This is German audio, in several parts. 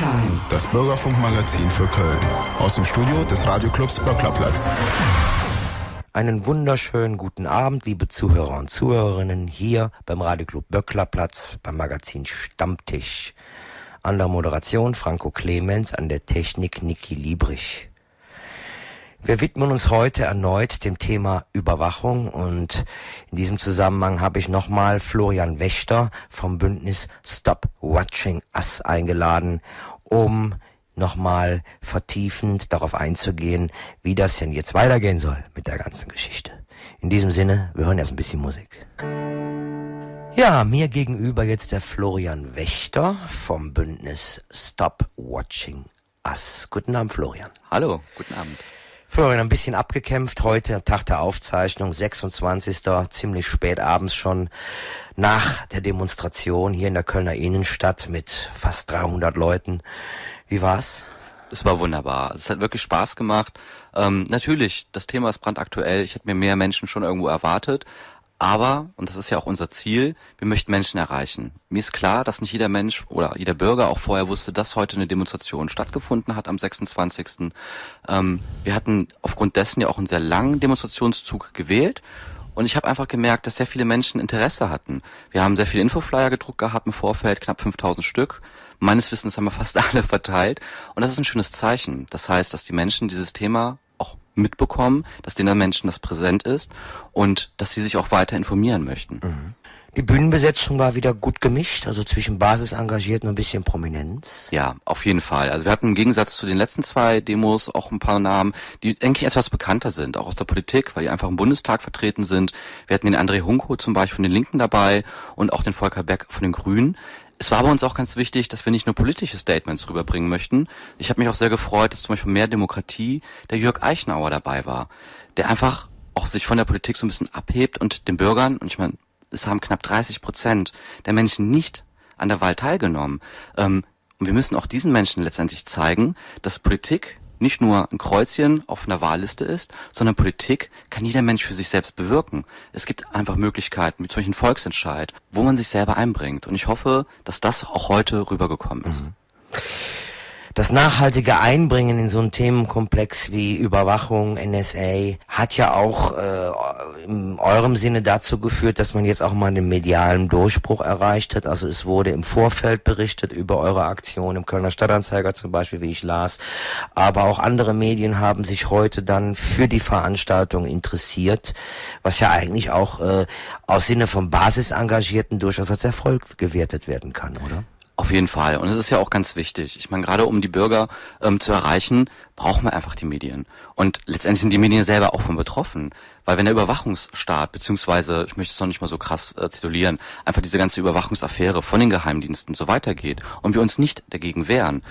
Time. Das Bürgerfunkmagazin für Köln. Aus dem Studio des Radioclubs Böcklerplatz. Einen wunderschönen guten Abend, liebe Zuhörer und Zuhörerinnen, hier beim Radioclub Böcklerplatz, beim Magazin Stammtisch. An der Moderation Franco Clemens, an der Technik Niki Liebrich. Wir widmen uns heute erneut dem Thema Überwachung und in diesem Zusammenhang habe ich nochmal Florian Wächter vom Bündnis Stop Watching Us eingeladen, um nochmal vertiefend darauf einzugehen, wie das denn jetzt weitergehen soll mit der ganzen Geschichte. In diesem Sinne, wir hören erst ein bisschen Musik. Ja, mir gegenüber jetzt der Florian Wächter vom Bündnis Stop Watching Us. Guten Abend, Florian. Hallo, guten Abend. Florian, ein bisschen abgekämpft heute, Tag der Aufzeichnung, 26. ziemlich spät abends schon nach der Demonstration hier in der Kölner Innenstadt mit fast 300 Leuten. Wie war's? Es war wunderbar. Es hat wirklich Spaß gemacht. Ähm, natürlich, das Thema ist brandaktuell. Ich hätte mir mehr Menschen schon irgendwo erwartet. Aber, und das ist ja auch unser Ziel, wir möchten Menschen erreichen. Mir ist klar, dass nicht jeder Mensch oder jeder Bürger auch vorher wusste, dass heute eine Demonstration stattgefunden hat am 26. Ähm, wir hatten aufgrund dessen ja auch einen sehr langen Demonstrationszug gewählt. Und ich habe einfach gemerkt, dass sehr viele Menschen Interesse hatten. Wir haben sehr viele Infoflyer gedruckt gehabt im Vorfeld, knapp 5000 Stück. Meines Wissens haben wir fast alle verteilt. Und das ist ein schönes Zeichen. Das heißt, dass die Menschen dieses Thema mitbekommen, dass den Menschen das präsent ist und dass sie sich auch weiter informieren möchten. Mhm. Die Bühnenbesetzung war wieder gut gemischt, also zwischen Basisengagierten und ein bisschen Prominenz. Ja, auf jeden Fall. Also wir hatten im Gegensatz zu den letzten zwei Demos auch ein paar Namen, die eigentlich etwas bekannter sind, auch aus der Politik, weil die einfach im Bundestag vertreten sind. Wir hatten den André Hunko zum Beispiel von den Linken dabei und auch den Volker Beck von den Grünen. Es war aber uns auch ganz wichtig, dass wir nicht nur politische Statements rüberbringen möchten. Ich habe mich auch sehr gefreut, dass zum Beispiel mehr Demokratie der Jörg Eichenauer dabei war, der einfach auch sich von der Politik so ein bisschen abhebt und den Bürgern, und ich meine, es haben knapp 30 Prozent der Menschen nicht an der Wahl teilgenommen. Ähm, und wir müssen auch diesen Menschen letztendlich zeigen, dass Politik nicht nur ein Kreuzchen auf einer Wahlliste ist, sondern Politik kann jeder Mensch für sich selbst bewirken. Es gibt einfach Möglichkeiten, wie zum Beispiel ein Volksentscheid, wo man sich selber einbringt. Und ich hoffe, dass das auch heute rübergekommen ist. Mhm das nachhaltige Einbringen in so einen Themenkomplex wie Überwachung, NSA, hat ja auch äh, in eurem Sinne dazu geführt, dass man jetzt auch mal einen medialen Durchbruch erreicht hat. Also es wurde im Vorfeld berichtet über eure Aktion im Kölner Stadtanzeiger zum Beispiel, wie ich las. Aber auch andere Medien haben sich heute dann für die Veranstaltung interessiert, was ja eigentlich auch äh, aus Sinne von Basisengagierten durchaus als Erfolg gewertet werden kann, oder? Auf jeden Fall. Und es ist ja auch ganz wichtig. Ich meine, gerade um die Bürger ähm, zu erreichen, braucht man einfach die Medien. Und letztendlich sind die Medien selber auch von betroffen. Weil wenn der Überwachungsstaat, beziehungsweise, ich möchte es noch nicht mal so krass äh, titulieren, einfach diese ganze Überwachungsaffäre von den Geheimdiensten so weitergeht und wir uns nicht dagegen wehren,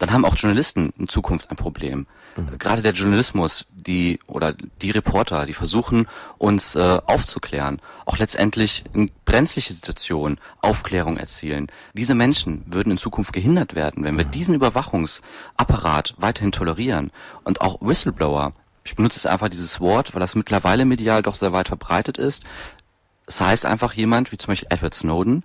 dann haben auch Journalisten in Zukunft ein Problem. Mhm. Gerade der Journalismus, die oder die Reporter, die versuchen uns äh, aufzuklären, auch letztendlich in brenzliche Situationen Aufklärung erzielen. Diese Menschen würden in Zukunft gehindert werden, wenn wir mhm. diesen Überwachungsapparat weiterhin tolerieren und auch Whistleblower. Ich benutze jetzt einfach dieses Wort, weil das mittlerweile medial doch sehr weit verbreitet ist. Es das heißt einfach jemand, wie zum Beispiel Edward Snowden,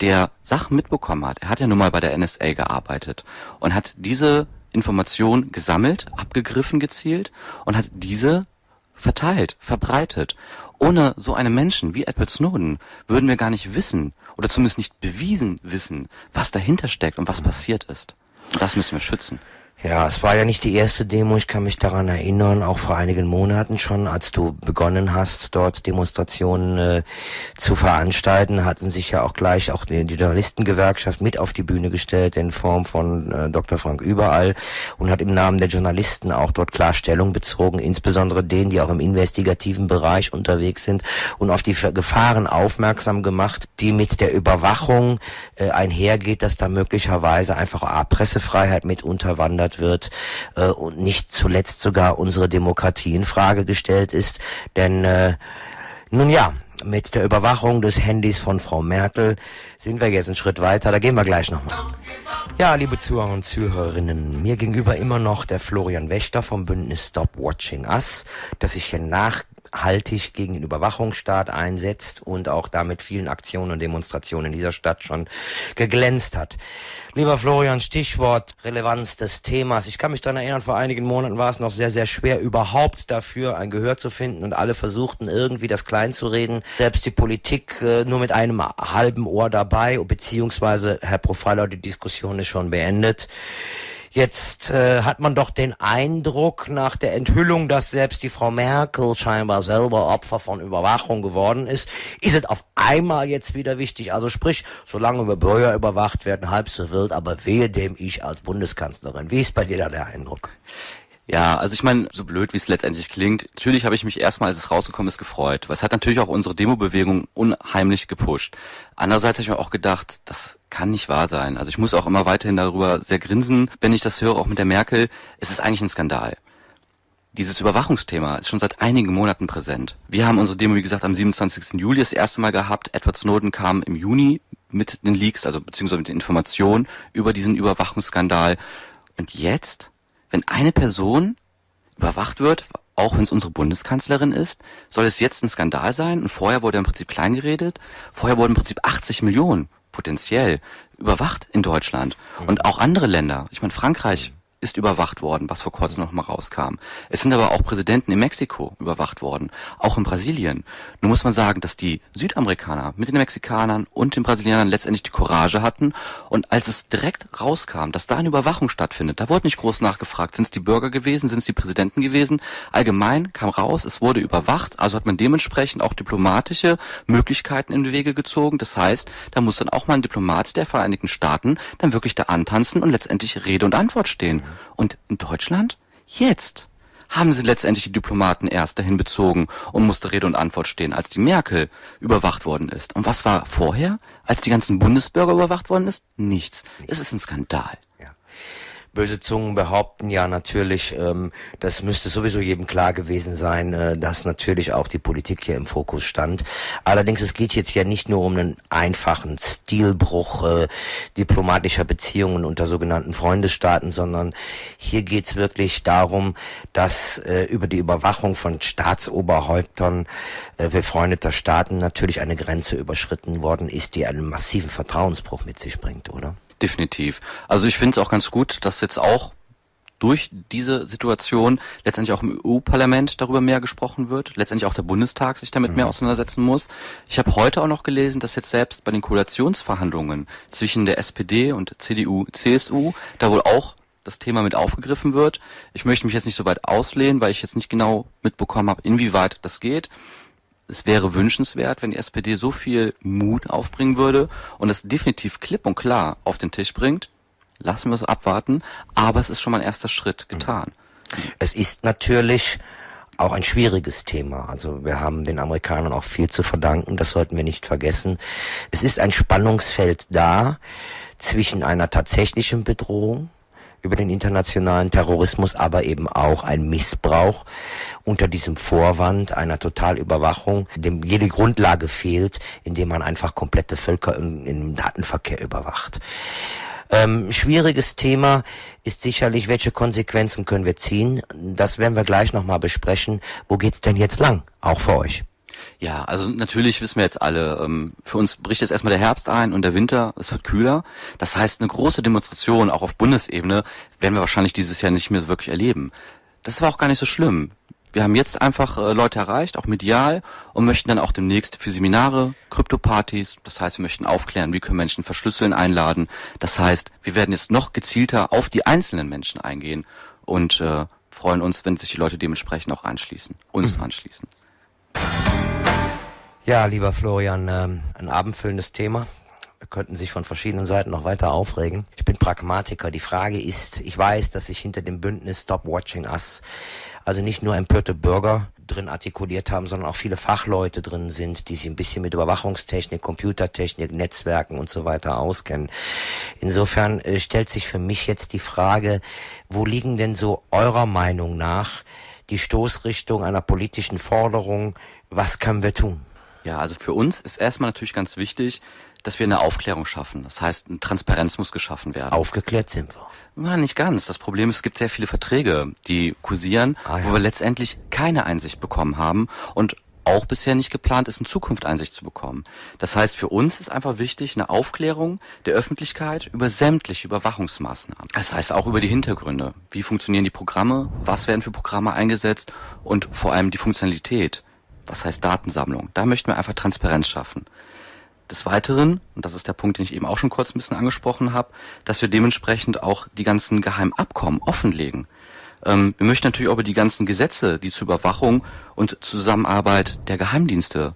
der Sachen mitbekommen hat. Er hat ja nun mal bei der NSA gearbeitet und hat diese Information gesammelt, abgegriffen gezielt und hat diese verteilt, verbreitet. Ohne so einen Menschen wie Edward Snowden würden wir gar nicht wissen oder zumindest nicht bewiesen wissen, was dahinter steckt und was passiert ist. Und das müssen wir schützen. Ja, es war ja nicht die erste Demo, ich kann mich daran erinnern, auch vor einigen Monaten schon, als du begonnen hast, dort Demonstrationen äh, zu veranstalten, hatten sich ja auch gleich auch die, die Journalistengewerkschaft mit auf die Bühne gestellt in Form von äh, Dr. Frank Überall und hat im Namen der Journalisten auch dort klar Stellung bezogen, insbesondere denen, die auch im investigativen Bereich unterwegs sind und auf die Gefahren aufmerksam gemacht, die mit der Überwachung äh, einhergeht, dass da möglicherweise einfach auch Pressefreiheit mit unterwandert gefordert wird äh, und nicht zuletzt sogar unsere Demokratie in Frage gestellt ist. Denn äh, nun ja, mit der Überwachung des Handys von Frau Merkel sind wir jetzt einen Schritt weiter. Da gehen wir gleich nochmal. Ja, liebe Zuhörer und Zuhörerinnen, mir gegenüber immer noch der Florian Wächter vom Bündnis Stop Watching Us, das sich hier nach haltig gegen den Überwachungsstaat einsetzt und auch damit vielen Aktionen und Demonstrationen in dieser Stadt schon geglänzt hat. Lieber Florian, Stichwort Relevanz des Themas. Ich kann mich daran erinnern, vor einigen Monaten war es noch sehr, sehr schwer, überhaupt dafür ein Gehör zu finden und alle versuchten irgendwie das klein zu reden. Selbst die Politik äh, nur mit einem halben Ohr dabei, beziehungsweise, Herr Profiler, die Diskussion ist schon beendet. Jetzt äh, hat man doch den Eindruck nach der Enthüllung, dass selbst die Frau Merkel scheinbar selber Opfer von Überwachung geworden ist, ist es auf einmal jetzt wieder wichtig. Also sprich, solange wir Bürger überwacht werden, halb so wild, aber wehe dem ich als Bundeskanzlerin. Wie ist bei dir da der Eindruck? Ja, also ich meine, so blöd wie es letztendlich klingt, natürlich habe ich mich erstmal, als es rausgekommen ist, gefreut. Weil es hat natürlich auch unsere Demo-Bewegung unheimlich gepusht. Andererseits habe ich mir auch gedacht, das kann nicht wahr sein. Also ich muss auch immer weiterhin darüber sehr grinsen, wenn ich das höre, auch mit der Merkel. Es ist eigentlich ein Skandal. Dieses Überwachungsthema ist schon seit einigen Monaten präsent. Wir haben unsere Demo, wie gesagt, am 27. Juli das erste Mal gehabt. Edward Snowden kam im Juni mit den Leaks, also beziehungsweise mit den Informationen über diesen Überwachungsskandal. Und jetzt wenn eine Person überwacht wird, auch wenn es unsere Bundeskanzlerin ist, soll es jetzt ein Skandal sein? Und vorher wurde im Prinzip klein geredet. Vorher wurden im Prinzip 80 Millionen potenziell überwacht in Deutschland. Und auch andere Länder. Ich meine, Frankreich ist überwacht worden, was vor kurzem noch mal rauskam. Es sind aber auch Präsidenten in Mexiko überwacht worden, auch in Brasilien. Nun muss man sagen, dass die Südamerikaner mit den Mexikanern und den Brasilianern letztendlich die Courage hatten und als es direkt rauskam, dass da eine Überwachung stattfindet, da wurde nicht groß nachgefragt, sind es die Bürger gewesen, sind es die Präsidenten gewesen. Allgemein kam raus, es wurde überwacht, also hat man dementsprechend auch diplomatische Möglichkeiten in die Wege gezogen. Das heißt, da muss dann auch mal ein Diplomat der Vereinigten Staaten dann wirklich da antanzen und letztendlich Rede und Antwort stehen. Und in Deutschland? Jetzt haben sie letztendlich die Diplomaten erst dahin bezogen und musste Rede und Antwort stehen, als die Merkel überwacht worden ist. Und was war vorher, als die ganzen Bundesbürger überwacht worden ist? Nichts. Es ist ein Skandal. Böse Zungen behaupten ja natürlich, ähm, das müsste sowieso jedem klar gewesen sein, äh, dass natürlich auch die Politik hier im Fokus stand. Allerdings, es geht jetzt ja nicht nur um einen einfachen Stilbruch äh, diplomatischer Beziehungen unter sogenannten Freundesstaaten, sondern hier geht's wirklich darum, dass äh, über die Überwachung von Staatsoberhäuptern äh, befreundeter Staaten natürlich eine Grenze überschritten worden ist, die einen massiven Vertrauensbruch mit sich bringt, oder? Definitiv. Also ich finde es auch ganz gut, dass jetzt auch durch diese Situation letztendlich auch im EU-Parlament darüber mehr gesprochen wird, letztendlich auch der Bundestag sich damit mhm. mehr auseinandersetzen muss. Ich habe heute auch noch gelesen, dass jetzt selbst bei den Koalitionsverhandlungen zwischen der SPD und CDU, CSU da wohl auch das Thema mit aufgegriffen wird. Ich möchte mich jetzt nicht so weit auslehnen, weil ich jetzt nicht genau mitbekommen habe, inwieweit das geht es wäre wünschenswert, wenn die SPD so viel Mut aufbringen würde und es definitiv klipp und klar auf den Tisch bringt. Lassen wir es abwarten, aber es ist schon mal ein erster Schritt getan. Es ist natürlich auch ein schwieriges Thema. Also wir haben den Amerikanern auch viel zu verdanken, das sollten wir nicht vergessen. Es ist ein Spannungsfeld da zwischen einer tatsächlichen Bedrohung über den internationalen Terrorismus, aber eben auch ein Missbrauch unter diesem Vorwand einer Totalüberwachung, dem jede Grundlage fehlt, indem man einfach komplette Völker im Datenverkehr überwacht. Ähm, schwieriges Thema ist sicherlich, welche Konsequenzen können wir ziehen. Das werden wir gleich nochmal besprechen. Wo geht's denn jetzt lang? Auch für euch. Ja, also natürlich wissen wir jetzt alle, ähm, für uns bricht jetzt erstmal der Herbst ein und der Winter, es wird kühler. Das heißt, eine große Demonstration, auch auf Bundesebene, werden wir wahrscheinlich dieses Jahr nicht mehr wirklich erleben. Das war auch gar nicht so schlimm. Wir haben jetzt einfach äh, Leute erreicht, auch medial, und möchten dann auch demnächst für Seminare, Krypto-Partys, das heißt, wir möchten aufklären, wie können Menschen verschlüsseln, einladen. Das heißt, wir werden jetzt noch gezielter auf die einzelnen Menschen eingehen und äh, freuen uns, wenn sich die Leute dementsprechend auch anschließen, uns mhm. anschließen. Ja, lieber Florian, ähm, ein abendfüllendes Thema. Wir könnten sich von verschiedenen Seiten noch weiter aufregen. Ich bin Pragmatiker. Die Frage ist, ich weiß, dass sich hinter dem Bündnis Stop Watching Us also nicht nur empörte Bürger drin artikuliert haben, sondern auch viele Fachleute drin sind, die sich ein bisschen mit Überwachungstechnik, Computertechnik, Netzwerken und so weiter auskennen. Insofern äh, stellt sich für mich jetzt die Frage, wo liegen denn so eurer Meinung nach die Stoßrichtung einer politischen Forderung? Was können wir tun? Ja, also für uns ist erstmal natürlich ganz wichtig, dass wir eine Aufklärung schaffen. Das heißt, eine Transparenz muss geschaffen werden. Aufgeklärt sind wir. Na, nicht ganz. Das Problem ist, es gibt sehr viele Verträge, die kursieren, Ah, ja. wo wir letztendlich keine Einsicht bekommen haben und auch bisher nicht geplant ist, in Zukunft Einsicht zu bekommen. Das heißt, für uns ist einfach wichtig eine Aufklärung der Öffentlichkeit über sämtliche Überwachungsmaßnahmen. Das heißt auch über die Hintergründe. Wie funktionieren die Programme? Was werden für Programme eingesetzt? Und vor allem die Funktionalität. Was heißt Datensammlung? Da möchten wir einfach Transparenz schaffen. Des Weiteren, und das ist der Punkt, den ich eben auch schon kurz ein bisschen angesprochen habe, dass wir dementsprechend auch die ganzen Geheimabkommen offenlegen. Ähm, wir möchten natürlich auch über die ganzen Gesetze, die zur Überwachung und Zusammenarbeit der Geheimdienste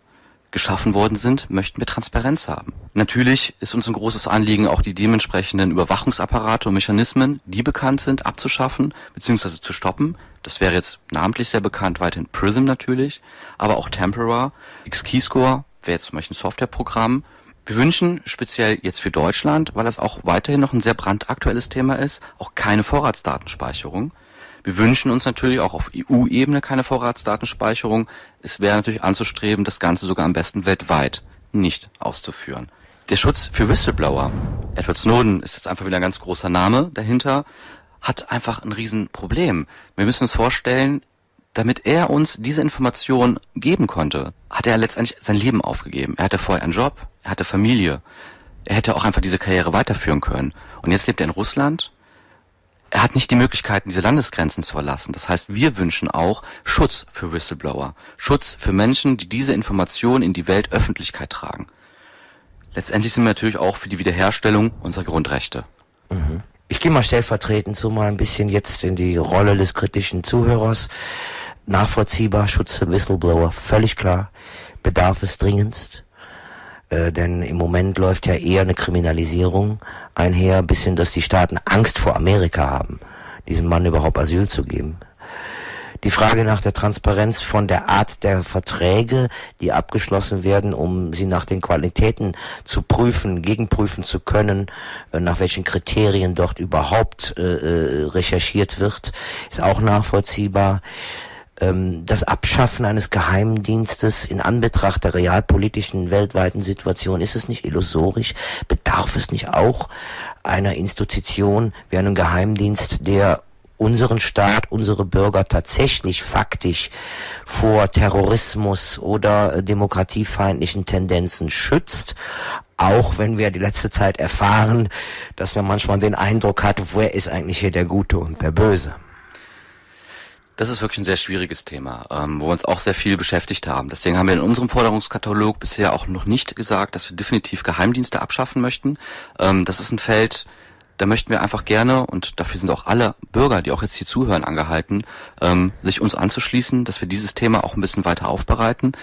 geschaffen worden sind, möchten wir Transparenz haben. Natürlich ist uns ein großes Anliegen, auch die dementsprechenden Überwachungsapparate und Mechanismen, die bekannt sind, abzuschaffen bzw. zu stoppen. Das wäre jetzt namentlich sehr bekannt, weiterhin Prism natürlich, aber auch Tempera, X-Keyscore wäre jetzt zum Beispiel ein Softwareprogramm. Wir wünschen speziell jetzt für Deutschland, weil das auch weiterhin noch ein sehr brandaktuelles Thema ist, auch keine Vorratsdatenspeicherung. Wir wünschen uns natürlich auch auf EU-Ebene keine Vorratsdatenspeicherung. Es wäre natürlich anzustreben, das Ganze sogar am besten weltweit nicht auszuführen. Der Schutz für Whistleblower. Edward Snowden ist jetzt einfach wieder ein ganz großer Name dahinter, hat einfach ein Riesenproblem. Wir müssen uns vorstellen, damit er uns diese Information geben konnte, hat er letztendlich sein Leben aufgegeben. Er hatte vorher einen Job, er hatte Familie. Er hätte auch einfach diese Karriere weiterführen können. Und jetzt lebt er in Russland. Er hat nicht die Möglichkeiten, diese Landesgrenzen zu verlassen. Das heißt, wir wünschen auch Schutz für Whistleblower. Schutz für Menschen, die diese Information in die Weltöffentlichkeit tragen. Letztendlich sind wir natürlich auch für die Wiederherstellung unserer Grundrechte. Ich gehe mal stellvertretend so mal ein bisschen jetzt in die Rolle des kritischen Zuhörers. Nachvollziehbar, Schutz für Whistleblower, völlig klar. Bedarf es dringendst. Äh, denn im Moment läuft ja eher eine Kriminalisierung einher, bis hin, dass die Staaten Angst vor Amerika haben, diesem Mann überhaupt Asyl zu geben. Die Frage nach der Transparenz von der Art der Verträge, die abgeschlossen werden, um sie nach den Qualitäten zu prüfen, gegenprüfen zu können, äh, nach welchen Kriterien dort überhaupt äh, äh, recherchiert wird, ist auch nachvollziehbar. Ähm, das Abschaffen eines Geheimdienstes in Anbetracht der realpolitischen weltweiten Situation, ist es nicht illusorisch? Bedarf es nicht auch einer Institution wie einem Geheimdienst, der unseren Staat, unsere Bürger tatsächlich faktisch vor Terrorismus oder äh, demokratiefeindlichen Tendenzen schützt, auch wenn wir die letzte Zeit erfahren, dass man manchmal den Eindruck hat, wer ist eigentlich hier der Gute und der Böse. Das ist wirklich ein sehr schwieriges Thema, ähm, wo wir uns auch sehr viel beschäftigt haben. Deswegen haben wir in unserem Forderungskatalog bisher auch noch nicht gesagt, dass wir definitiv Geheimdienste abschaffen möchten. Ähm, das ist ein Feld, da möchten wir einfach gerne, und dafür sind auch alle Bürger, die auch jetzt hier zuhören, angehalten, ähm, sich uns anzuschließen, dass wir dieses Thema auch ein bisschen weiter aufbereiten.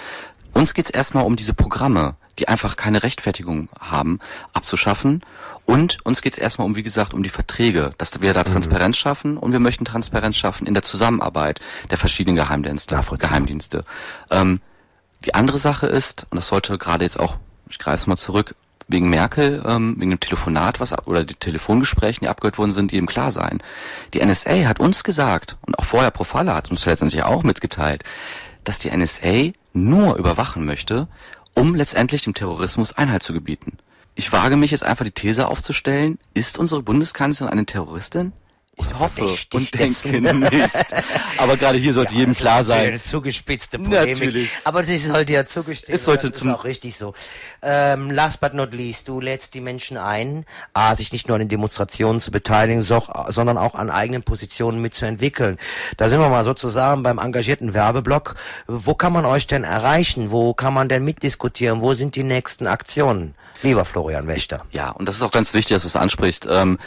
Uns geht es erstmal um diese Programme, die einfach keine Rechtfertigung haben, abzuschaffen. Und uns geht es erstmal um, wie gesagt, um die Verträge, dass wir da Transparenz schaffen und wir möchten Transparenz schaffen in der Zusammenarbeit der verschiedenen Geheimdienste. Geheimdienste. Ähm, die andere Sache ist, und das sollte gerade jetzt auch, ich greife mal zurück, wegen Merkel, ähm, wegen dem Telefonat, was oder die Telefongesprächen, die abgehört worden sind, die eben klar sein. Die NSA hat uns gesagt, und auch vorher Profala hat uns letztendlich auch mitgeteilt, dass die NSA nur überwachen möchte, um letztendlich dem Terrorismus Einhalt zu gebieten. Ich wage mich jetzt einfach die These aufzustellen, ist unsere Bundeskanzlerin eine Terroristin? Ich hoffe verdächtig und denke nicht. Aber gerade hier sollte jedem das klar sein. Eine zugespitzte Polemik. Natürlich. Aber sie sollte ja zugestehen. Es sollte das ist zum- auch richtig so. Ähm, last but not least, du lädst die Menschen ein, A, sich nicht nur an den Demonstrationen zu beteiligen, so, sondern auch an eigenen Positionen mitzuentwickeln. Da sind wir mal sozusagen beim engagierten Werbeblock. Wo kann man euch denn erreichen? Wo kann man denn mitdiskutieren? Wo sind die nächsten Aktionen? Lieber Florian Wächter. Ja, und das ist auch ganz wichtig, dass du es ansprichst, ähm,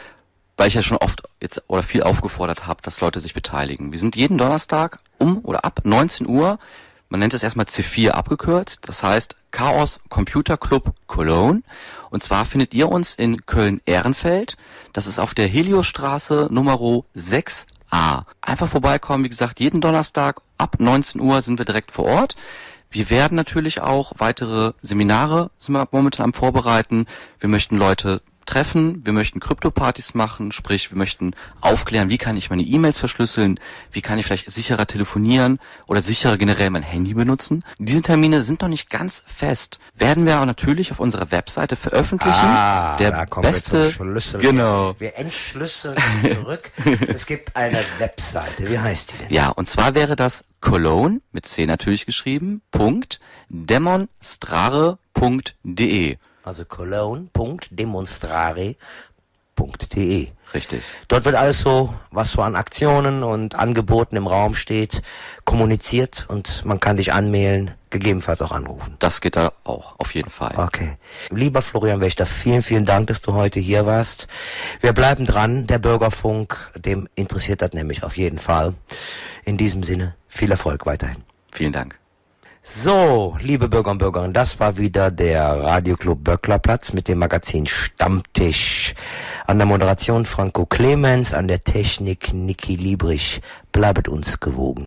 weil ich ja schon oft jetzt oder viel aufgefordert habe, dass Leute sich beteiligen. Wir sind jeden Donnerstag um oder ab 19 Uhr, man nennt es erstmal C4 abgekürzt, das heißt Chaos Computer Club Cologne. Und zwar findet ihr uns in Köln-Ehrenfeld. Das ist auf der Heliosstraße Nummer 6a. Einfach vorbeikommen, wie gesagt, jeden Donnerstag ab 19 Uhr sind wir direkt vor Ort. Wir werden natürlich auch weitere Seminare sind wir momentan am Vorbereiten. Wir möchten Leute treffen, wir möchten Krypto-Partys machen, sprich, wir möchten aufklären, wie kann ich meine E-Mails verschlüsseln, wie kann ich vielleicht sicherer telefonieren oder sicherer generell mein Handy benutzen. Diese Termine sind noch nicht ganz fest. Werden wir aber natürlich auf unserer Webseite veröffentlichen. Ah, der da kommen beste, wir zum Schlüssel. Genau. Wir entschlüsseln es zurück. es gibt eine Webseite. Wie heißt die denn? Ja, und zwar wäre das Cologne, mit C natürlich geschrieben, Punkt, demonstrare.de. Also cologne.demonstrare.de. Richtig. Dort wird alles so, was so an Aktionen und Angeboten im Raum steht, kommuniziert und man kann dich anmelden, gegebenenfalls auch anrufen. Das geht da auch, auf jeden Fall. Okay. Lieber Florian Wächter, vielen, vielen Dank, dass du heute hier warst. Wir bleiben dran. Der Bürgerfunk, dem interessiert das nämlich auf jeden Fall. In diesem Sinne, viel Erfolg weiterhin. Vielen Dank. So, liebe Bürger und Bürgerinnen, das war wieder der Radioclub Böcklerplatz mit dem Magazin Stammtisch. An der Moderation Franco Clemens, an der Technik Niki Liebrich. Bleibet uns gewogen.